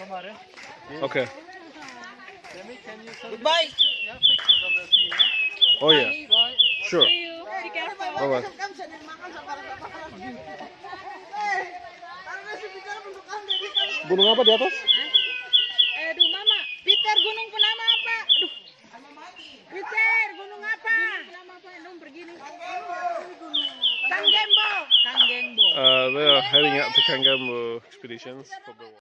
kemarin. Oke. Demi, can you Goodbye. Oh, yeah, pictures of the? Yeah? Oh ya. Sure. See you. Be careful. Bye bye. Gunung apa di atas? Aduh mama. Peter gunung penama apa? Aduh. Peter gunung apa? Penama apa? Dong pergi nih. Kang Gembo. Uh, they are heading out to Kangambo expeditions.